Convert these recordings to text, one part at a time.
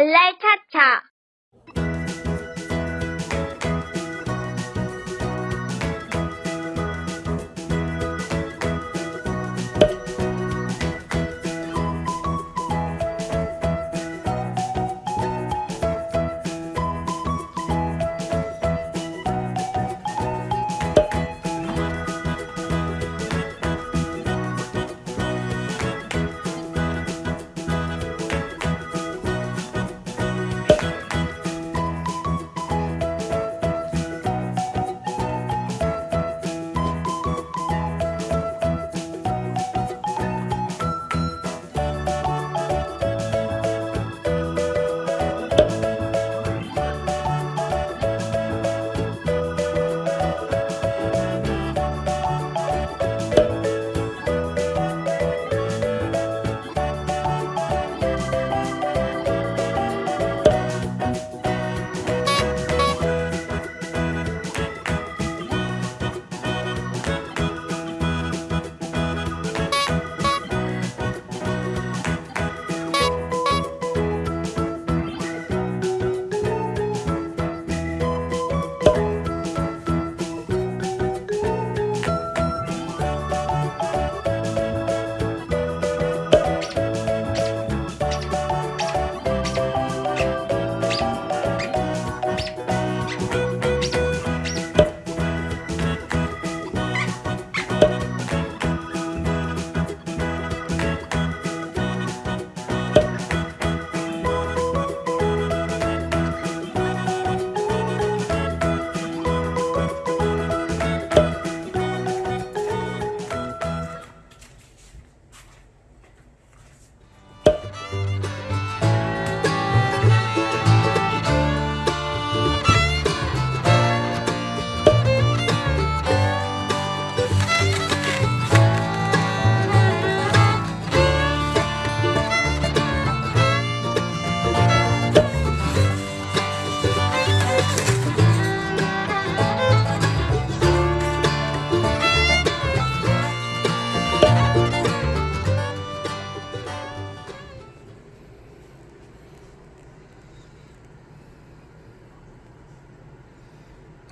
Later ta.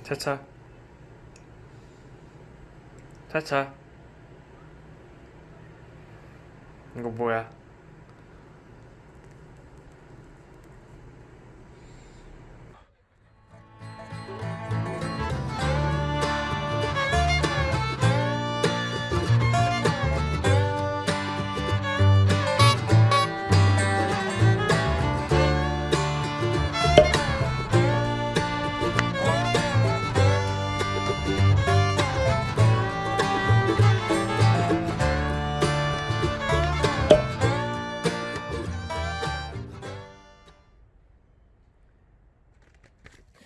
차차. 차차. 이거 뭐야